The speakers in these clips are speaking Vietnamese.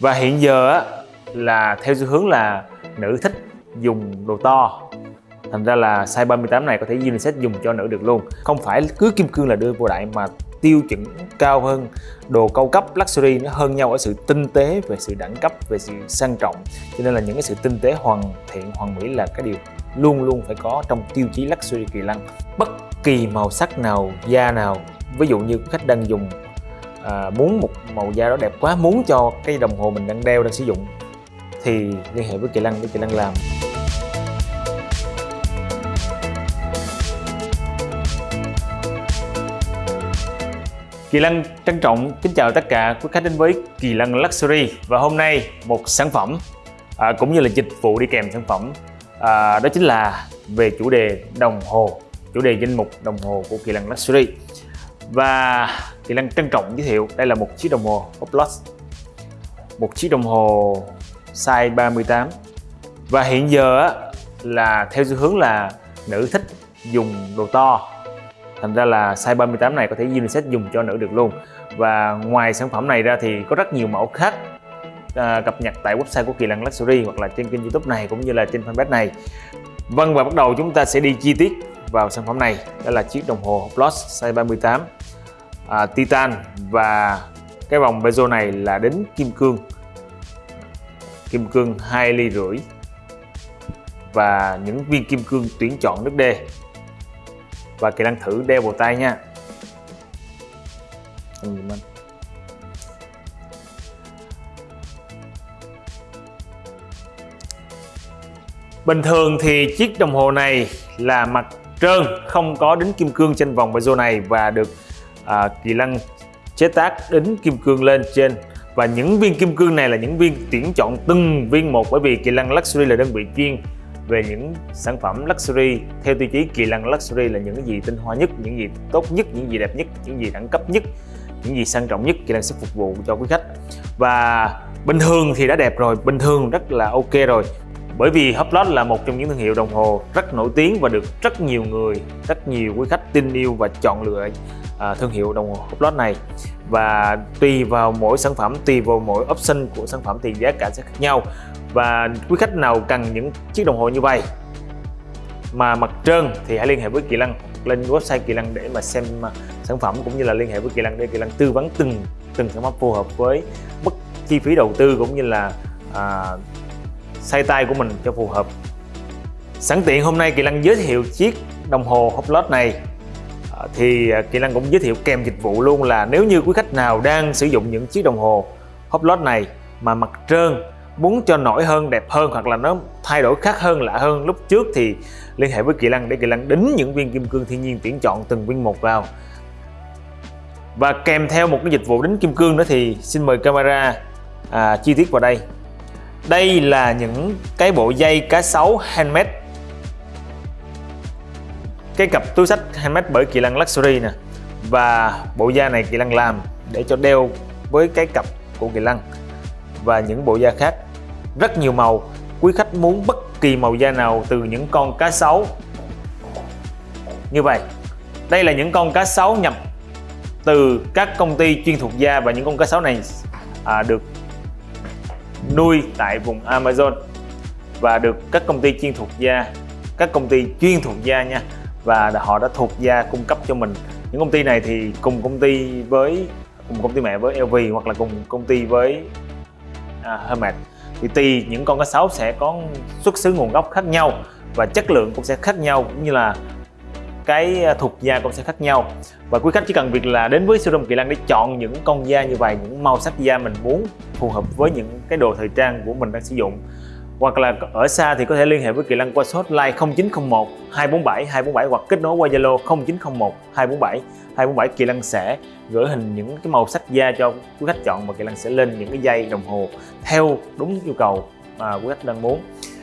và hiện giờ á, là theo xu hướng là nữ thích dùng đồ to. Thành ra là size 38 này có thể unisex dùng cho nữ được luôn. Không phải cứ kim cương là đưa vô đại mà tiêu chuẩn cao hơn đồ cao cấp luxury nó hơn nhau ở sự tinh tế về sự đẳng cấp về sự sang trọng. Cho nên là những cái sự tinh tế hoàn thiện hoàn mỹ là cái điều luôn luôn phải có trong tiêu chí luxury kỳ lân bất kỳ màu sắc nào da nào ví dụ như khách đang dùng à, muốn một màu da đó đẹp quá muốn cho cái đồng hồ mình đang đeo đang sử dụng thì liên hệ với kỳ lăng để kỳ lăng làm. Kỳ lăng trân trọng kính chào tất cả quý khách đến với Kỳ lăng Luxury. Và hôm nay một sản phẩm à, cũng như là dịch vụ đi kèm sản phẩm à, đó chính là về chủ đề đồng hồ chủ đề danh mục đồng hồ của Kỳ lăng Luxury và Kỳ Lân trân trọng giới thiệu đây là một chiếc đồng hồ Hublot một chiếc đồng hồ size 38 và hiện giờ là theo xu hướng là nữ thích dùng đồ to. Thành ra là size 38 này có thể unisex dùng cho nữ được luôn. Và ngoài sản phẩm này ra thì có rất nhiều mẫu khác à, cập nhật tại website của Kỳ Lân Luxury hoặc là trên kênh youtube này cũng như là trên fanpage này. Vâng và bắt đầu chúng ta sẽ đi chi tiết vào sản phẩm này. Đó là chiếc đồng hồ Plus size 38 à, Titan và cái vòng bezel này là đến kim cương. Kim cương 2 ly rưỡi và những viên kim cương tuyển chọn nước D và kỹ năng thử đeo vào tay nha. Bình thường thì chiếc đồng hồ này là mặt trơn không có đính kim cương trên vòng bezel này và được à, kỳ lân chế tác đính kim cương lên trên. Và những viên kim cương này là những viên tuyển chọn từng viên một bởi vì kỳ lân luxury là đơn vị chuyên về những sản phẩm luxury. Theo tiêu chí kỳ lân luxury là những gì tinh hoa nhất những gì tốt nhất những gì đẹp nhất những gì đẳng cấp nhất những gì sang trọng nhất. Kỳ lân sẽ phục vụ cho quý khách. Và bình thường thì đã đẹp rồi bình thường rất là ok rồi. Bởi vì Hublot là một trong những thương hiệu đồng hồ rất nổi tiếng và được rất nhiều người rất nhiều quý khách tin yêu và chọn lựa à, thương hiệu đồng hồ Hublot này. Và tùy vào mỗi sản phẩm tùy vào mỗi option của sản phẩm thì giá cả sẽ khác nhau. Và quý khách nào cần những chiếc đồng hồ như vậy mà mặt trơn thì hãy liên hệ với Kỳ lăng lên website Kỳ lăng để mà xem à, sản phẩm cũng như là liên hệ với Kỳ lăng để Kỳ lăng tư vấn từng từng sản phẩm phù hợp với mức chi phí đầu tư cũng như là à, size tay của mình cho phù hợp. Sẵn tiện hôm nay Kỳ lăng giới thiệu chiếc đồng hồ Hublot này thì à, Kỳ năng cũng giới thiệu kèm dịch vụ luôn là nếu như quý khách nào đang sử dụng những chiếc đồng hồ Hublot này mà mặt trơn muốn cho nổi hơn đẹp hơn hoặc là nó thay đổi khác hơn lạ hơn lúc trước thì liên hệ với Kỳ năng để Kỳ năng đính những viên kim cương thiên nhiên tuyển chọn từng viên một vào. Và kèm theo một cái dịch vụ đính kim cương nữa thì xin mời camera à, chi tiết vào đây. Đây là những cái bộ dây cá sấu handmade cái cặp túi sách handmade bởi Kỳ Lân Luxury nè và bộ da này Kỳ Lân làm để cho đeo với cái cặp của Kỳ Lân và những bộ da khác. Rất nhiều màu quý khách muốn bất kỳ màu da nào từ những con cá sấu. Như vậy đây là những con cá sấu nhập từ các công ty chuyên thuộc da và những con cá sấu này à, được nuôi tại vùng Amazon và được các công ty chuyên thuộc da các công ty chuyên thuộc da nha và họ đã thuộc gia cung cấp cho mình. Những công ty này thì cùng công ty với cùng công ty mẹ với LV hoặc là cùng công ty với à, Hermes thì tùy những con cá sấu sẽ có xuất xứ nguồn gốc khác nhau và chất lượng cũng sẽ khác nhau cũng như là cái à, thuộc da cũng sẽ khác nhau. Và quý khách chỉ cần việc là đến với showroom Kỳ Lân để chọn những con da như vậy những màu sắc da mình muốn phù hợp với những cái đồ thời trang của mình đang sử dụng hoặc là ở xa thì có thể liên hệ với Kỳ Lăng qua số hotline 0901 247 247 hoặc kết nối qua Zalo 0901 247 247 Kỳ Lăng sẽ gửi hình những cái màu sắc da cho quý khách chọn và Kỳ Lăng sẽ lên những cái dây đồng hồ theo đúng yêu cầu mà quý khách đang muốn.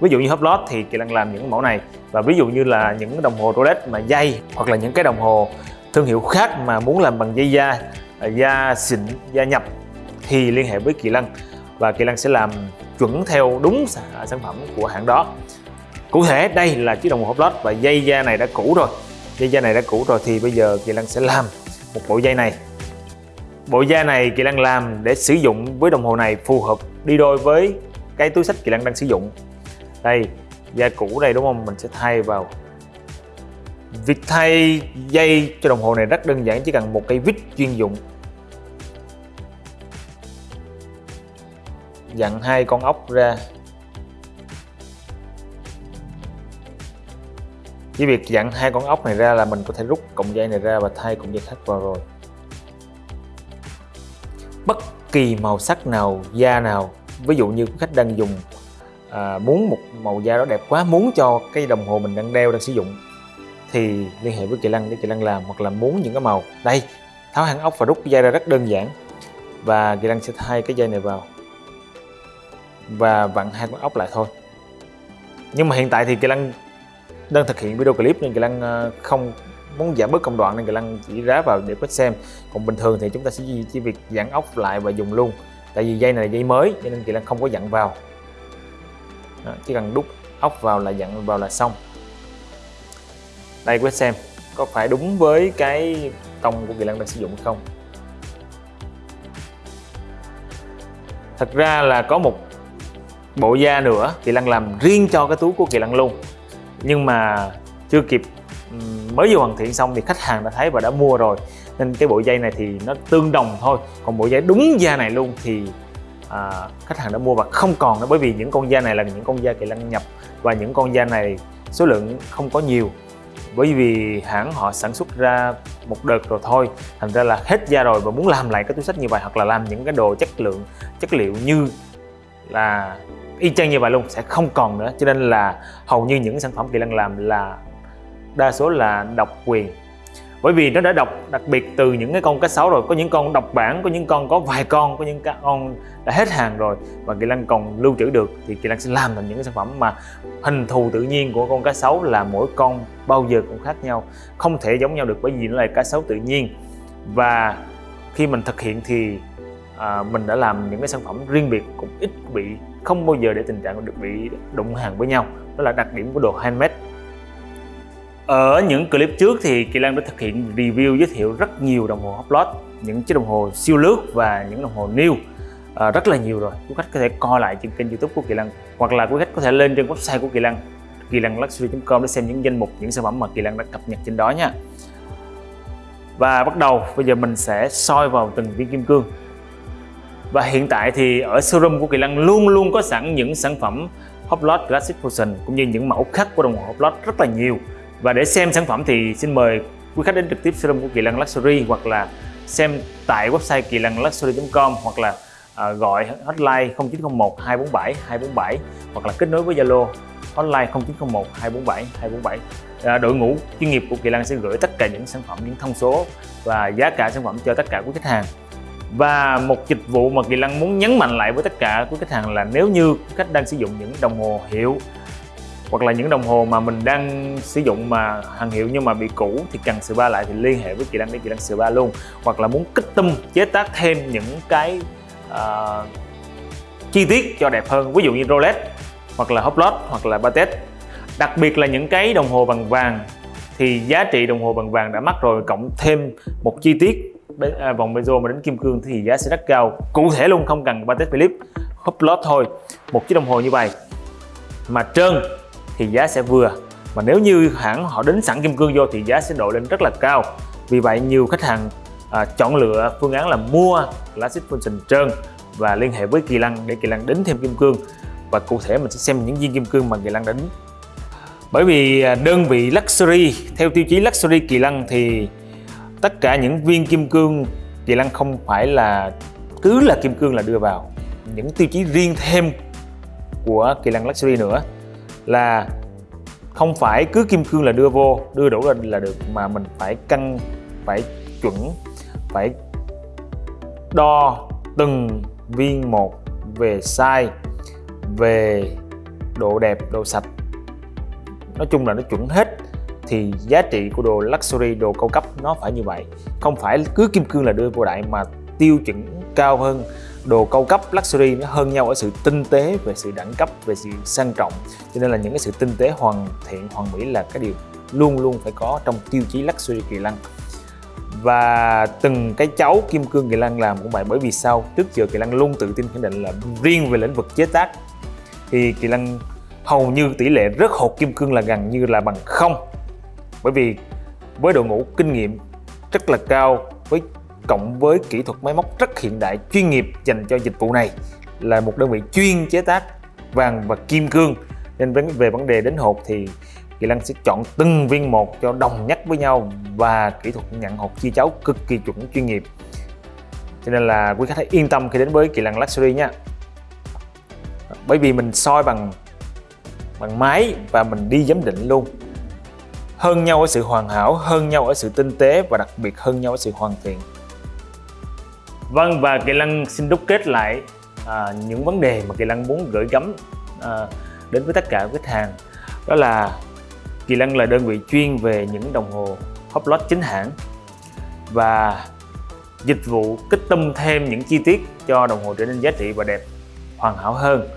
Ví dụ như hấp lót thì Kỳ Lăng làm những mẫu này. Và ví dụ như là những đồng hồ Rolex mà dây hoặc là những cái đồng hồ thương hiệu khác mà muốn làm bằng dây da à, da xịn, da nhập thì liên hệ với Kỳ Lăng và Kỳ lan sẽ làm chuẩn theo đúng sản phẩm của hãng đó. Cụ thể, đây là chiếc đồng hồ Hublot và dây da này đã cũ rồi. Dây da này đã cũ rồi thì bây giờ Kỳ lan sẽ làm một bộ dây này. Bộ da này Kỳ lan làm để sử dụng với đồng hồ này phù hợp đi đôi với cái túi sách Kỳ lan đang sử dụng. Đây, da cũ đây, đúng không? Mình sẽ thay vào. Việc thay dây cho đồng hồ này rất đơn giản, chỉ cần một cây vít chuyên dụng. Dặn hai con ốc ra. Với việc dặn hai con ốc này ra là mình có thể rút cọng dây này ra và thay cọng dây khác vào rồi. Bất kỳ màu sắc nào da nào ví dụ như khách đang dùng à, muốn một màu da đó đẹp quá muốn cho cái đồng hồ mình đang đeo đang sử dụng thì liên hệ với kỳ lăng để kỳ lăng làm hoặc là muốn những cái màu. Đây tháo hang ốc và rút dây ra rất đơn giản. Và kỳ lăng sẽ thay cái dây này vào và vặn hai con ốc lại thôi. Nhưng mà hiện tại thì kỳ lân đang thực hiện video clip nên kỳ lân ờ, không muốn giảm bớt công đoạn nên kỳ lân chỉ ráp vào để quét xem. Còn bình thường thì chúng ta sẽ chỉ việc giãn ốc lại và dùng luôn. Tại vì dây này là dây mới cho nên kỳ lân không có dặn vào. Đó, chỉ cần đút ốc vào là dặn vào là xong. Đây quét xem có phải đúng với cái tông của kỳ lân đang sử dụng không? Thật ra là có một bộ da nữa kỳ lăng làm riêng cho cái túi của kỳ lăng luôn. Nhưng mà chưa kịp mới vừa hoàn thiện xong thì khách hàng đã thấy và đã mua rồi. Nên cái bộ dây này thì nó tương đồng thôi. Còn bộ dây đúng da này luôn thì à, khách hàng đã mua và không còn nữa. Bởi vì những con da này là những con da kỳ lăng nhập và những con da này số lượng không có nhiều. Bởi vì hãng họ sản xuất ra một đợt rồi thôi. Thành ra là hết da rồi và muốn làm lại cái túi sách như vậy hoặc là làm những cái đồ chất lượng chất liệu như là y chang như vậy luôn, sẽ không còn nữa. Cho nên là hầu như những sản phẩm kỳ lân làm là đa số là độc quyền. Bởi vì nó đã đọc đặc biệt từ những cái con cá sấu rồi. Có những con độc bản, có những con có vài con, có những con đã hết hàng rồi và kỳ lân còn lưu trữ được, thì kỳ lân sẽ làm thành những cái sản phẩm mà hình thù tự nhiên của con cá sấu là mỗi con bao giờ cũng khác nhau, không thể giống nhau được bởi vì nó là cá sấu tự nhiên. Và khi mình thực hiện thì à, mình đã làm những cái sản phẩm riêng biệt cũng ít bị không bao giờ để tình trạng được bị đụng hàng với nhau. Đó là đặc điểm của đồ handmade. Ở những clip trước thì Kỳ Lan đã thực hiện review giới thiệu rất nhiều đồng hồ Hoplot những chiếc đồng hồ siêu lướt và những đồng hồ new. À, rất là nhiều rồi. Quý khách có thể coi lại trên kênh youtube của Kỳ Lan hoặc là quý khách có thể lên trên website của Kỳ Lan kỳ lan luxury.com để xem những danh mục những sản phẩm mà Kỳ Lan đã cập nhật trên đó nha. Và bắt đầu bây giờ mình sẽ soi vào từng viên kim cương và hiện tại thì ở showroom của Kỳ Lân luôn luôn có sẵn những sản phẩm Hoplot Classic Fusion cũng như những mẫu khác của đồng hồ Hoplot rất là nhiều. Và để xem sản phẩm thì xin mời quý khách đến trực tiếp showroom của Kỳ Lân Luxury hoặc là xem tại website kỳ lân luxury.com hoặc là à, gọi hotline 0901 247 247 hoặc là kết nối với Zalo hotline 0901 247 247 à, đội ngũ chuyên nghiệp của Kỳ Lân sẽ gửi tất cả những sản phẩm những thông số và giá cả sản phẩm cho tất cả quý khách hàng và một dịch vụ mà Kỳ Lân muốn nhấn mạnh lại với tất cả quý khách hàng là nếu như khách đang sử dụng những đồng hồ hiệu hoặc là những đồng hồ mà mình đang sử dụng mà hàng hiệu nhưng mà bị cũ thì cần sửa ba lại thì liên hệ với Kỳ Lân để Kỳ Lân sửa ba luôn. Hoặc là muốn kích tâm chế tác thêm những cái uh, chi tiết cho đẹp hơn ví dụ như Rolex hoặc là Hublot hoặc là Patek. Đặc biệt là những cái đồng hồ bằng vàng thì giá trị đồng hồ bằng vàng đã mắc rồi cộng thêm một chi tiết à, vòng bezo mà đến kim cương thì giá sẽ rất cao. Cụ thể luôn không cần Patek Philippe. Hublot thôi. Một chiếc đồng hồ như vậy. Mà trơn thì giá sẽ vừa. Mà nếu như hãng họ đến sẵn kim cương vô thì giá sẽ độ lên rất là cao. Vì vậy nhiều khách hàng à, chọn lựa phương án là mua Classic Function trơn và liên hệ với Kỳ lăng để Kỳ lăng đính thêm kim cương. Và cụ thể mình sẽ xem những viên kim cương mà Kỳ lăng đính. Bởi vì à, đơn vị Luxury theo tiêu chí Luxury Kỳ lăng thì tất cả những viên kim cương Kỳ Lân không phải là, cứ là kim cương là đưa vào. Những tiêu chí riêng thêm của Kỳ Lân Luxury nữa là không phải cứ kim cương là đưa vô, đưa đủ lên là được, mà mình phải cân, phải chuẩn, phải đo từng viên một về size, về độ đẹp, độ sạch. Nói chung là nó chuẩn hết thì giá trị của đồ luxury, đồ cao cấp nó phải như vậy. Không phải cứ kim cương là đưa vô đại mà tiêu chuẩn cao hơn. Đồ cao cấp luxury nó hơn nhau ở sự tinh tế về sự đẳng cấp, về sự sang trọng. Cho nên là những cái sự tinh tế hoàn thiện, hoàn mỹ là cái điều luôn luôn phải có trong tiêu chí luxury kỳ lân và từng cái cháu kim cương kỳ lân làm cũng vậy, bởi vì sao trước giờ kỳ lân luôn tự tin khẳng định là riêng về lĩnh vực chế tác, thì kỳ lân hầu như tỷ lệ rớt hột kim cương là gần như là bằng không bởi vì với đội ngũ kinh nghiệm rất là cao, với cộng với kỹ thuật máy móc rất hiện đại, chuyên nghiệp dành cho dịch vụ này là một đơn vị chuyên chế tác vàng và kim cương. Nên về vấn đề đến hột thì Kỳ Lăng sẽ chọn từng viên một cho đồng nhất với nhau và kỹ thuật nhận hột chia cháo cực kỳ chuẩn, chuyên nghiệp. Cho nên là quý khách hãy yên tâm khi đến với Kỳ Lăng Luxury nha. Bởi vì mình soi bằng bằng máy và mình đi giám định luôn hơn nhau ở sự hoàn hảo hơn nhau ở sự tinh tế và đặc biệt hơn nhau ở sự hoàn thiện. Vâng và Kỳ Lân xin đúc kết lại à, những vấn đề mà Kỳ Lân muốn gửi gắm à, đến với tất cả khách hàng. Đó là Kỳ Lân là đơn vị chuyên về những đồng hồ Hoplot chính hãng và dịch vụ kích tâm thêm những chi tiết cho đồng hồ trở nên giá trị và đẹp hoàn hảo hơn.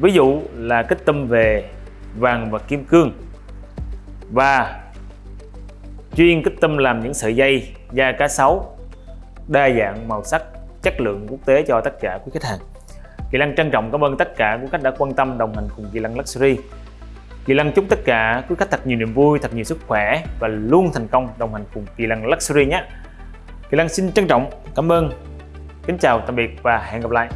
Ví dụ là kích tâm về vàng và kim cương và chuyên kích tâm làm những sợi dây da cá sấu đa dạng màu sắc chất lượng quốc tế cho tất cả quý khách hàng Kỳ lăng trân trọng cảm ơn tất cả quý khách đã quan tâm đồng hành cùng Kỳ lăng Luxury Kỳ lăng chúc tất cả quý khách thật nhiều niềm vui, thật nhiều sức khỏe và luôn thành công đồng hành cùng Kỳ lăng Luxury nhé. Kỳ lăng xin trân trọng cảm ơn, kính chào tạm biệt và hẹn gặp lại.